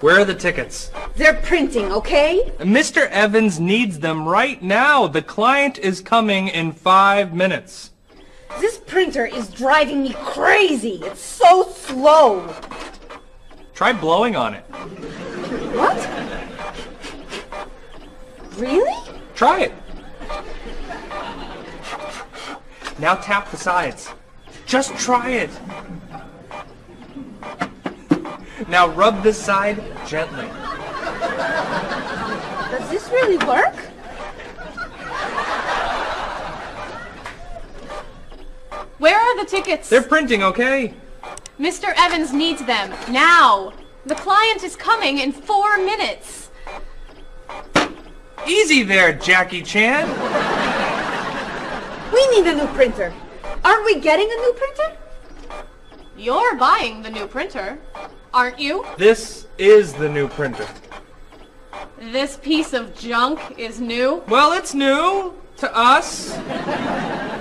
Where are the tickets? They're printing, okay? Mr. Evans needs them right now. The client is coming in five minutes. This printer is driving me crazy. It's so slow. Try blowing on it. What? Really? Try it. Now tap the sides. Just try it. Now rub this side gently. Does this really work? Where are the tickets? They're printing, okay? Mr. Evans needs them now. The client is coming in four minutes. Easy there, Jackie Chan. We need a new printer. Aren't we getting a new printer? You're buying the new printer, aren't you? This is the new printer. This piece of junk is new. Well, it's new to us.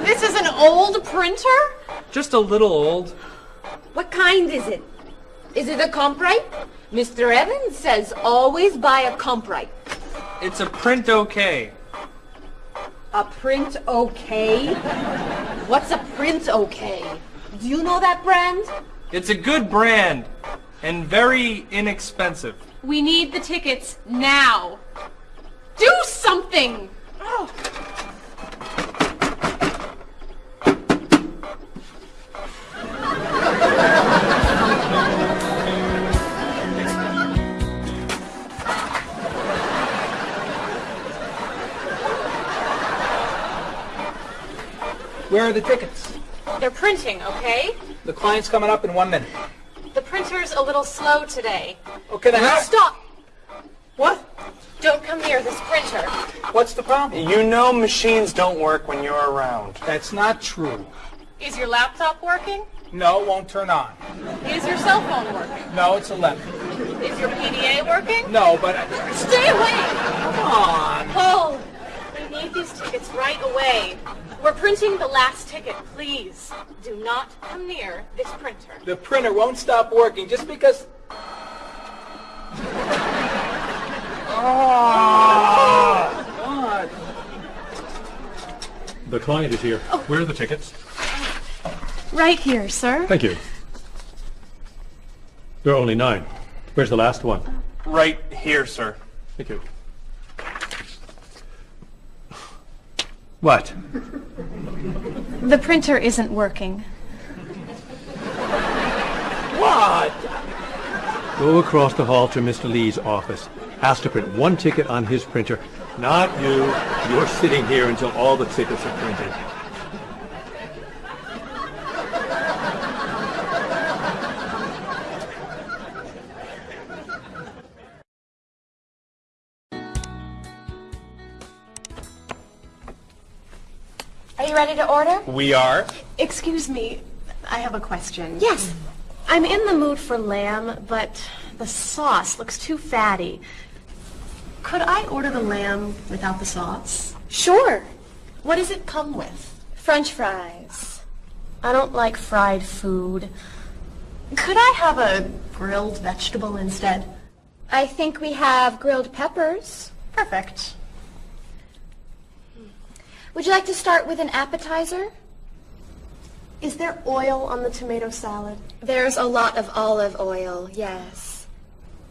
This is an old printer? Just a little old. What kind is it? Is it a Comprite? Mr. Evans says always buy a Comprite. It's a print okay. A print okay? What's a print okay? Do you know that brand? It's a good brand and very inexpensive. We need the tickets now. Do something! Oh. Where are the tickets? They're printing, okay? The client's coming up in one minute. The printer's a little slow today. Oh, okay, then how- Stop! What? Don't come near this printer. What's the problem? You know machines don't work when you're around. That's not true. Is your laptop working? No, it won't turn on. Is your cell phone working? No, it's 11. Is your PDA working? No, but... Stay away! Come on. Paul, we need these tickets right away. We're printing the last ticket, please. Do not come near this printer. The printer won't stop working just because... Oh, God. The client is here. Oh. Where are the tickets? Right here, sir. Thank you. There are only nine. Where's the last one? Right here, sir. Thank you. What? The printer isn't working. What? Go across the hall to Mr. Lee's office. Ask to print one ticket on his printer. Not you. You're sitting here until all the tickets are printed. Ready to order? We are. Excuse me, I have a question. Yes. I'm in the mood for lamb, but the sauce looks too fatty. Could I order the lamb without the sauce? Sure. What does it come with? French fries. I don't like fried food. Could I have a grilled vegetable instead? I think we have grilled peppers. Perfect. Would you like to start with an appetizer? Is there oil on the tomato salad? There's a lot of olive oil, yes.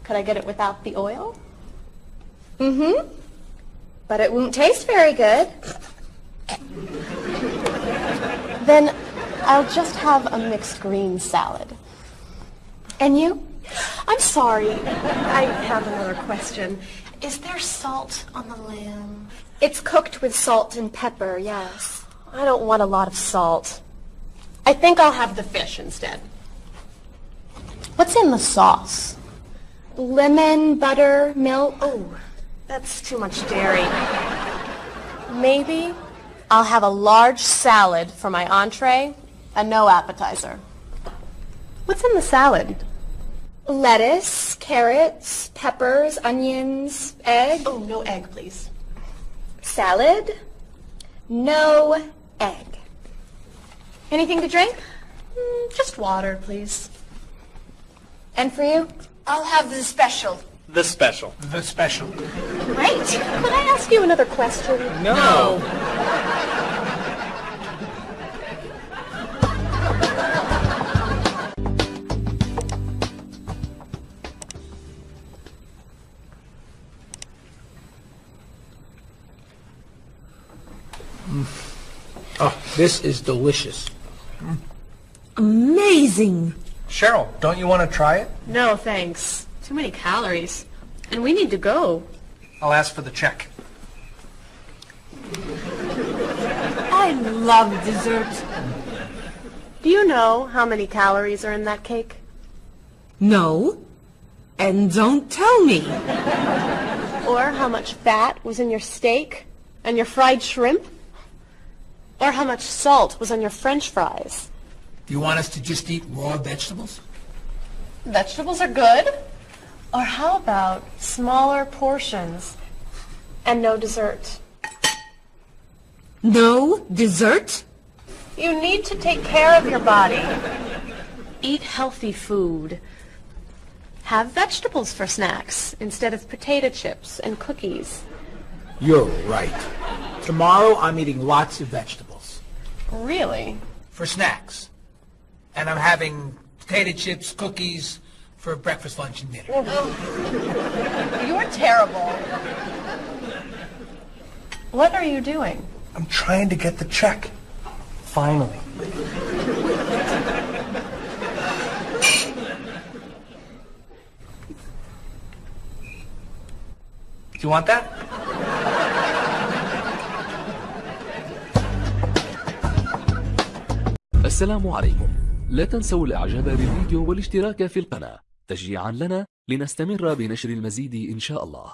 Could I get it without the oil? Mm-hmm. But it won't taste very good. Then I'll just have a mixed green salad. And you? I'm sorry. I have another question. Is there salt on the lamb? It's cooked with salt and pepper, yes. I don't want a lot of salt. I think I'll have the fish instead. What's in the sauce? Lemon, butter, milk. Oh, that's too much dairy. Maybe I'll have a large salad for my entree and no appetizer. What's in the salad? Lettuce, carrots, peppers, onions, egg. Oh, no egg, please. Salad, no egg. Anything to drink? Mm, just water, please. And for you? I'll have the special. The special. The special. Great. Could I ask you another question? No. Mm. Oh, this is delicious. Amazing. Cheryl, don't you want to try it? No, thanks. Too many calories. And we need to go. I'll ask for the check. I love dessert. Do you know how many calories are in that cake? No. And don't tell me. Or how much fat was in your steak and your fried shrimp? Or how much salt was on your french fries? Do you want us to just eat raw vegetables? Vegetables are good. Or how about smaller portions and no dessert? No dessert? You need to take care of your body. Eat healthy food. Have vegetables for snacks instead of potato chips and cookies. You're right. Tomorrow I'm eating lots of vegetables. Really? For snacks. And I'm having potato chips, cookies for breakfast, lunch, and dinner. Oh, you're terrible. What are you doing? I'm trying to get the check. Finally. Do you want that? السلام عليكم. لا تنسوا الإعجاب بالفيديو والاشتراك في القناة. تشجيعا لنا لنستمر بنشر المزيد إن شاء الله.